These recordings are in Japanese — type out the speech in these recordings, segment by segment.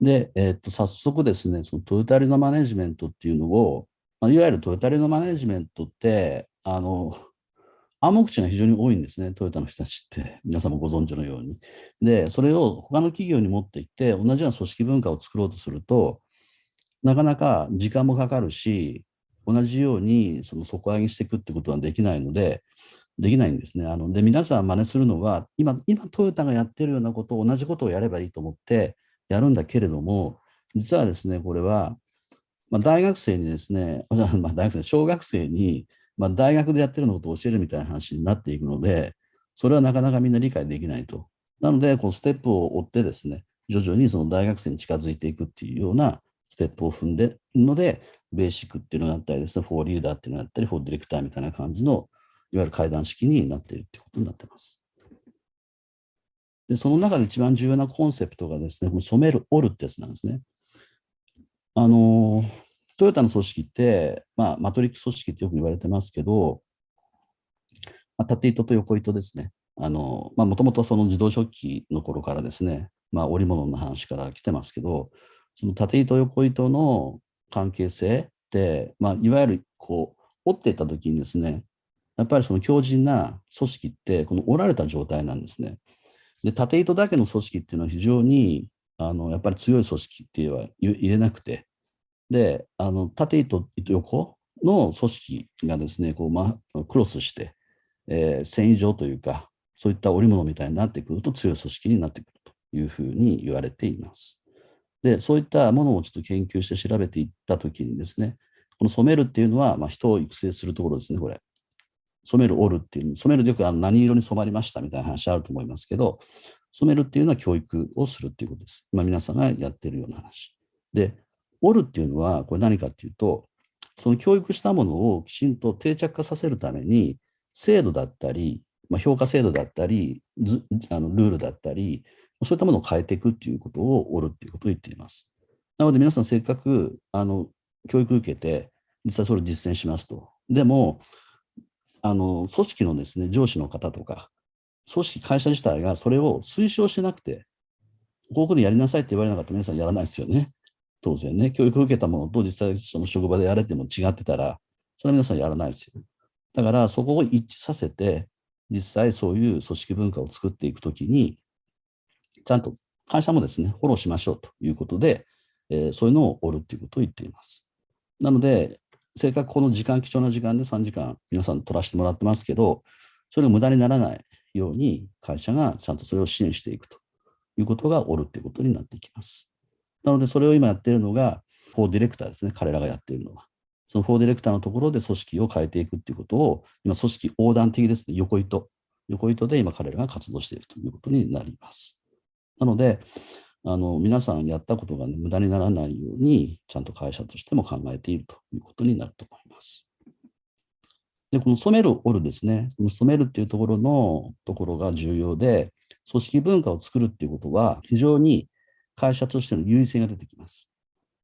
で、えー、と早速ですね、そのトヨタリのマネジメントっていうのを、まあ、いわゆるトヨタリのマネジメントって、あの、暗黙知が非常に多いんですね、トヨタの人たちって、皆さんもご存知のように。で、それを他の企業に持っていって、同じような組織文化を作ろうとすると、なかなか時間もかかるし、同じようにその底上げしていくってことはできないので、できないんですね。あので皆さん真似するのは今、今トヨタがやってるようなことを同じことをやればいいと思ってやるんだけれども、実はですね、これは、まあ、大学生にですね、まあ、大学生、小学生に、まあ、大学でやってるのことを教えるみたいな話になっていくので、それはなかなかみんな理解できないと。なので、こうステップを追ってですね、徐々にその大学生に近づいていくっていうようなステップを踏んでるので、ベーシックっていうのがあったりですね、 for leader っていうのがあったり、 for director みたいな感じの、いわゆる階段式になっているということになってます。で、その中で一番重要なコンセプトがですね、この染める、折るってやつなんですね。あの、トヨタの組織って、まあ、マトリック組織ってよく言われてますけど、まあ、縦糸と横糸ですね。あの、まあ、もともとその自動食器の頃からですね、まあ、織物の話から来てますけど、その縦糸横糸の関係性って、まあ、いわゆるこう折っていった時にですねやっぱりその強靭な組織ってこの折られた状態なんですね。で縦糸だけの組織っていうのは非常にあのやっぱり強い組織っていうのは入れなくてであの縦糸横の組織がですねこう、ま、クロスして、えー、繊維状というかそういった織物みたいになってくると強い組織になってくるというふうに言われています。で、そういったものをちょっと研究して調べていったときにですね、この染めるっていうのは、まあ、人を育成するところですね、これ。染める、折るっていう、染めるでよくあの何色に染まりましたみたいな話あると思いますけど、染めるっていうのは教育をするっていうことです。まあ、皆さんがやってるような話。で、折るっていうのは、これ何かっていうと、その教育したものをきちんと定着化させるために、制度だったり、まあ、評価制度だったり、あのルールだったり、そういったものを変えていくっていうことを折るっていうことを言っています。なので皆さんせっかくあの教育受けて、実際それを実践しますと。でも、あの組織のですね、上司の方とか、組織、会社自体がそれを推奨してなくて、ここでやりなさいって言われなかったら皆さんやらないですよね。当然ね、教育を受けたものと実際その職場でやれても違ってたら、それは皆さんやらないですよ。だからそこを一致させて、実際そういう組織文化を作っていくときに、ちゃんと会社もですね、フォローしましょうということで、えー、そういうのを折るということを言っています。なので、せっかくこの時間、貴重な時間で3時間皆さん取らせてもらってますけど、それが無駄にならないように会社がちゃんとそれを支援していくということが折るということになっていきます。なので、それを今やっているのが、フォーディレクターですね、彼らがやっているのは。そのフォーディレクターのところで組織を変えていくということを、今、組織横断的ですね、横糸。横糸で今彼らが活動しているということになります。なので、あの皆さんやったことが、ね、無駄にならないように、ちゃんと会社としても考えているということになると思います。で、この染める、折るですね、この染めるっていうところのところが重要で、組織文化を作るっていうことは、非常に会社としての優位性が出てきます。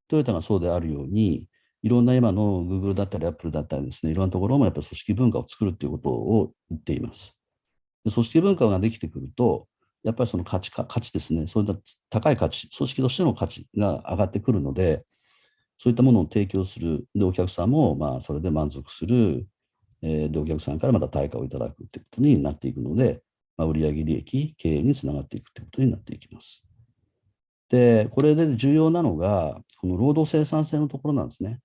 トヨタがそうであるように、いろんな今の Google だったり Apple だったりですね、いろんなところもやっぱり組織文化を作るっていうことを言っています。で組織文化ができてくると、やっぱりその価値か価値ですね、そういった高い価値、組織としての価値が上がってくるので、そういったものを提供する、で、お客さんもまあそれで満足する、えー、で、お客さんからまた対価をいただくということになっていくので、まあ、売上利益、経営につながっていくということになっていきます。で、これで重要なのが、この労働生産性のところなんですね。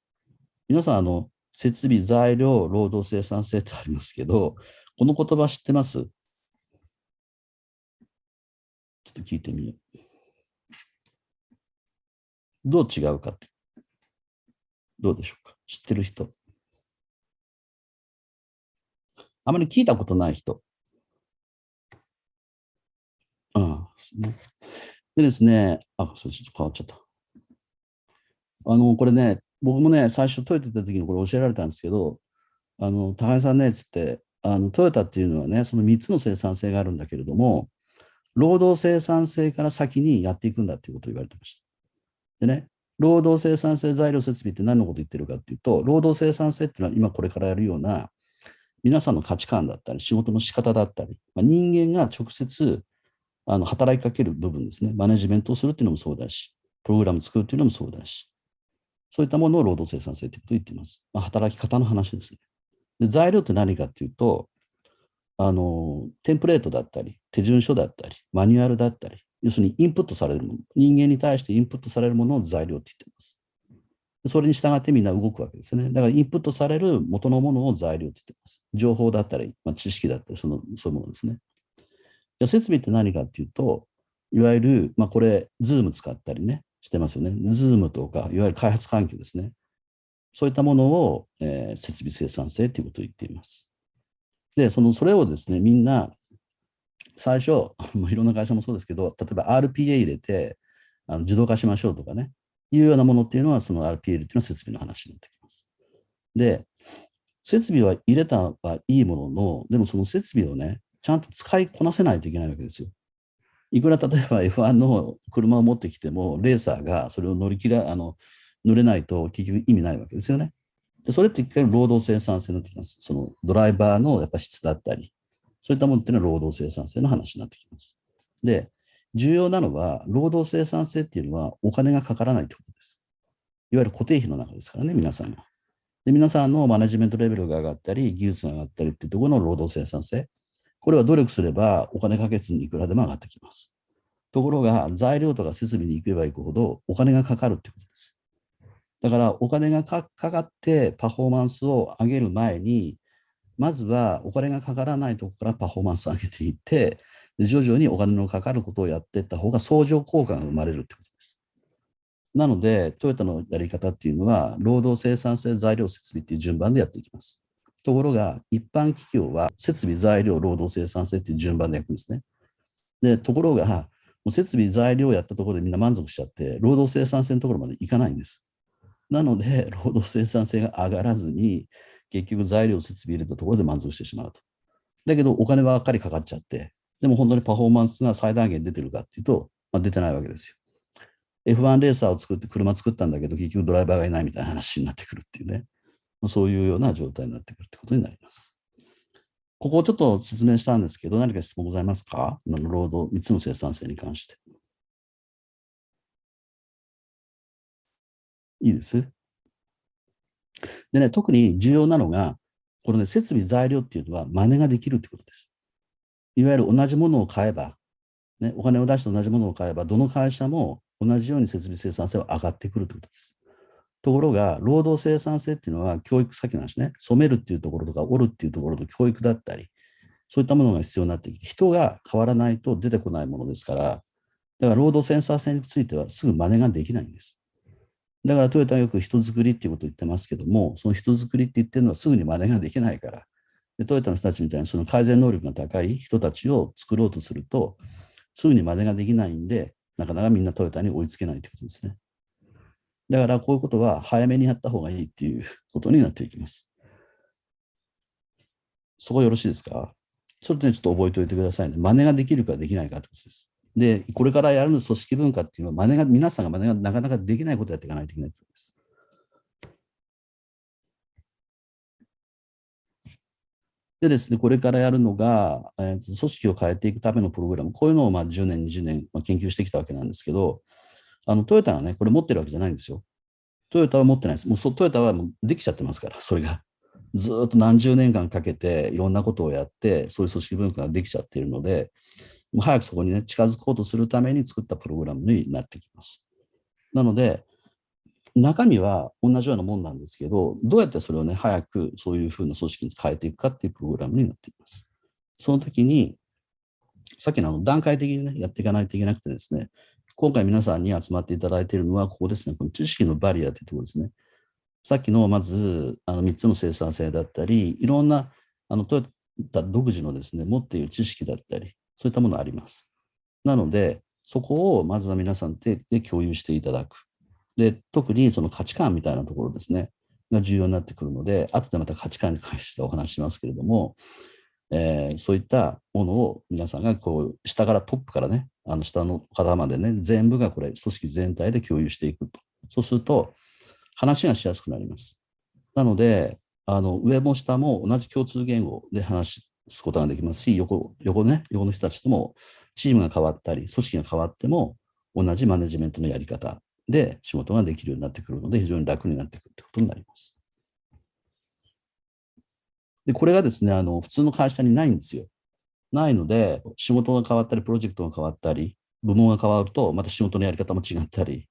皆さん、あの、設備、材料、労働生産性ってありますけど、この言葉知ってます？ちょっと聞いてみよう。どう違うかって。どうでしょうか知ってる人。あまり聞いたことない人。うん。でですね、あ、それちょっと変わっちゃった。あの、これね、僕もね、最初トヨタ行った時にこれ教えられたんですけど、あの、高井さんね、つって、あの、トヨタっていうのはね、その3つの生産性があるんだけれども、労働生産性から先にやっていくんだということを言われてました。でね、労働生産性材料設備って何のこと言ってるかっていうと、労働生産性っていうのは今これからやるような皆さんの価値観だったり、仕事の仕方だったり、まあ、人間が直接あの働きかける部分ですね、マネジメントをするっていうのもそうだし、プログラム作るというのもそうだし、そういったものを労働生産性ということを言っています。まあ、働き方の話ですね。で材料って何かっていうと、あの、テンプレートだったり、手順書だったり、マニュアルだったり、要するにインプットされるもの、人間に対してインプットされるものを材料って言ってます。それに従ってみんな動くわけですね。だからインプットされる元のものを材料って言ってます。情報だったり、まあ、知識だったりその、そういうものですね。じゃ設備って何かっていうと、いわゆる、まあ、これ、 Zoom 使ったりね、してますよね。 Zoom とか、いわゆる開発環境ですね。そういったものを、えー、設備生産性ということを言っています。で、その、それをですね、みんな、最初、いろんな会社もそうですけど、例えば RPA 入れて、あの自動化しましょうとかね、いうようなものっていうのは、その RPA っていうのは設備の話になってきます。で、設備は入れたはいいものの、でもその設備をね、ちゃんと使いこなせないといけないわけですよ。いくら例えば F1 の車を持ってきても、レーサーがそれを乗り切ら、あの乗れないと結局意味ないわけですよね。でそれって一回労働生産性になってきます。そのドライバーのやっぱ質だったり、そういったものっていうのは労働生産性の話になってきます。で、重要なのは、労働生産性っていうのはお金がかからないということです。いわゆる固定費の中ですからね、皆さんが。で皆さんのマネジメントレベルが上がったり、技術が上がったりっていうところの労働生産性。これは努力すればお金かけずにいくらでも上がってきます。ところが、材料とか設備に行けば行くほどお金がかかるってことです。だからお金がかかってパフォーマンスを上げる前に、まずはお金がかからないところからパフォーマンスを上げていって、徐々にお金のかかることをやっていった方が相乗効果が生まれるってことです。なので、トヨタのやり方っていうのは、労働生産性材料設備っていう順番でやっていきます。ところが、一般企業は設備、材料、労働生産性っていう順番でやくんですね。で、ところが、もう設備、材料をやったところでみんな満足しちゃって、労働生産性のところまでいかないんです。なので、労働生産性が上がらずに、結局材料、設備入れたところで満足してしまうと。だけど、お金ばっかりかかっちゃって、でも本当にパフォーマンスが最大限出てるかっていうと、まあ、出てないわけですよ。F1 レーサーを作って車作ったんだけど、結局ドライバーがいないみたいな話になってくるっていうね。そういうような状態になってくるってことになります。ここをちょっと説明したんですけど、何か質問ございますか？労働、3つの生産性に関して。いいですでね、特に重要なのが、このね、設備、材料っていうのは真似ができるってことです。いわゆる同じものを買えば、ね、お金を出して同じものを買えば、どの会社も同じように設備生産性は上がってくるということです。ところが、労働生産性っていうのは教育先なんですね。染めるっていうところとか、折るっていうところの教育だったり、そういったものが必要になってきて、人が変わらないと出てこないものですから、だから労働センサー性についてはすぐ真似ができないんです。だからトヨタはよく人づくりっていうことを言ってますけども、その人づくりって言ってるのはすぐに真似ができないから、でトヨタの人たちみたいにその改善能力が高い人たちを作ろうとすると、すぐに真似ができないんで、なかなかみんなトヨタに追いつけないということですね。だからこういうことは早めにやった方がいいっていうことになっていきます。そこよろしいですか？それでちょっと覚えておいてくださいね。真似ができるかできないかってことです。で、これからやる組織文化っていうのは、真似が、皆さんが真似がなかなかできないことをやっていかないといけないということです。でですね、これからやるのが、えー、組織を変えていくためのプログラム、こういうのをまあ10年、20年、まあ、研究してきたわけなんですけど、あのトヨタがね、これ持ってるわけじゃないんですよ。トヨタは持ってないです。もうトヨタはもうできちゃってますから、それが。ずっと何十年間かけていろんなことをやって、そういう組織文化ができちゃっているので、もう早くそこにね、近づこうとするために作ったプログラムになってきます。なので、中身は同じようなもんなんですけど、どうやってそれをね、早くそういうふうな組織に変えていくかっていうプログラムになっています。その時に、さっきのあの段階的にね、やっていかないといけなくてですね、今回皆さんに集まっていただいているのは、ここですね、この知識のバリアというところですね。さっきのまずあの3つの生産性だったり、いろんなあのトヨタ独自のですね、持っている知識だったり、そういったものあります。なので、そこをまずは皆さんで共有していただく。で、特にその価値観みたいなところですね、が重要になってくるので、後でまた価値観に関してお話しますけれども、えー、そういったものを皆さんがこう下からトップからね、あの下の方までね、全部がこれ、組織全体で共有していくと。そうすると、話がしやすくなります。なので、あの上も下も同じ共通言語で話すことができますし、横横ね、横の人たちともチームが変わったり、組織が変わっても同じマネジメントのやり方で仕事ができるようになってくるので、非常に楽になってくるということになります。で、これがですね、あの普通の会社にないんですよ。ないので、仕事が変わったり、プロジェクトが変わったり、部門が変わると、また仕事のやり方も違ったり、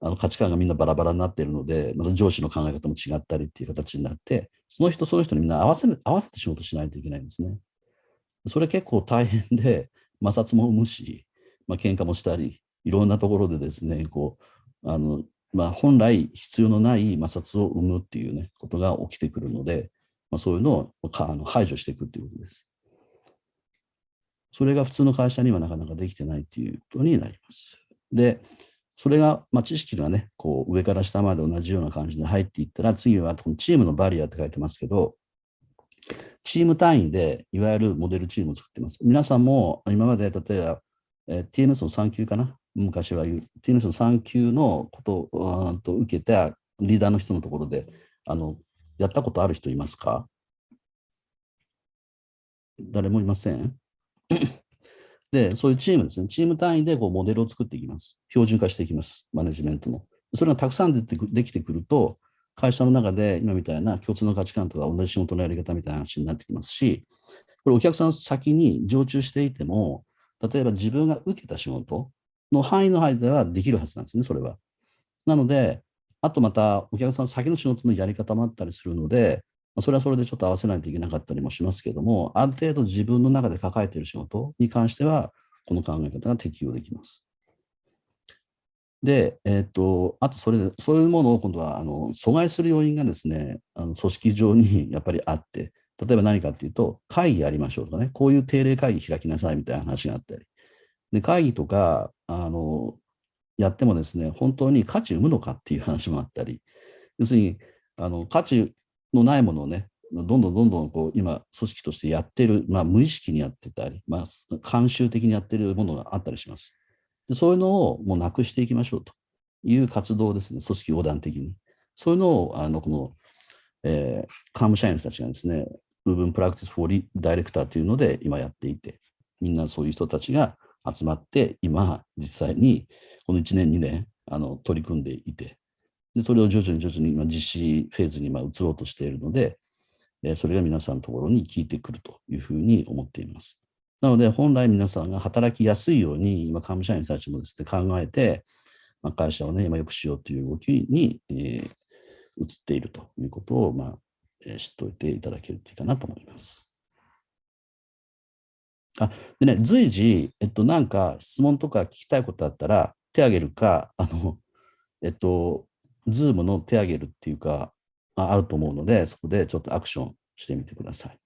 あの価値観がみんなバラバラになっているので、また上司の考え方も違ったりっていう形になって、その人その人にみんな合わせ合わせて仕事しないといけないんですね。それ結構大変で、摩擦も生むし、まあ喧嘩もしたり、いろんなところでですね、こう、あの、まあ、本来必要のない摩擦を生むっていうね、ことが起きてくるので、まあ、そういうのをあの排除していくっていうことです。それが普通の会社にはなかなかできてないっていうことになります。で、それが、まあ、知識がね、こう上から下まで同じような感じで入っていったら、次はチームのバリアって書いてますけど、チーム単位でいわゆるモデルチームを作ってます。皆さんも今まで例えば、えー、TMS の3級かな？昔は言う TMS の3級のことをと受けたリーダーの人のところであのやったことある人いますか？誰もいません？で、そういうチームですね。チーム単位でこうモデルを作っていきます。標準化していきます。マネジメントの。それがたくさん出てできてくると、会社の中で今みたいな共通の価値観とか同じ仕事のやり方みたいな話になってきますし、これお客さん先に常駐していても、例えば自分が受けた仕事の範囲の範囲ではできるはずなんですね、それは。なので、あとまたお客さん先の仕事のやり方もあったりするので、それはそれでちょっと合わせないといけなかったりもしますけども、ある程度自分の中で抱えている仕事に関しては、この考え方が適用できます。で、えっ、と、あとそれで、そういうものを今度は、あの、阻害する要因がですね、あの組織上に やっぱりあって、例えば何かっていうと、会議やりましょうとかね、こういう定例会議開きなさいみたいな話があったり、で、会議とか、あの、やってもですね、本当に価値生むのかっていう話もあったり、要するに、あの、価値のないものをね、どんどんどんどんこう今、組織としてやってる、まあ、無意識にやってたり、まあ、慣習的にやってるものがあったりします。でそういうのをもうなくしていきましょうという活動ですね、組織横断的に。そういうのを、あのこの、えー、幹務社員の人たちがですね、部分プラクティスフォーリダイレクターというので今やっていて、みんなそういう人たちが集まって、今、実際にこの1年、2年、あの取り組んでいて、でそれを徐々に徐々に今実施フェーズに今移ろうとしているので、えそれが皆さんのところに効いてくるというふうに思っています。なので、本来皆さんが働きやすいように、今、幹務社員たちもですね、考えて、まあ、会社をね、今良くしようという動きに、えー、移っているということを、まあ、えー、知っておいていただけるといいかなと思います。あ、でね、随時、えっと、なんか質問とか聞きたいことあったら、手挙げるか、あの、えっと、ズームの手上げるっていうか、あると思うので、そこでちょっとアクションしてみてください。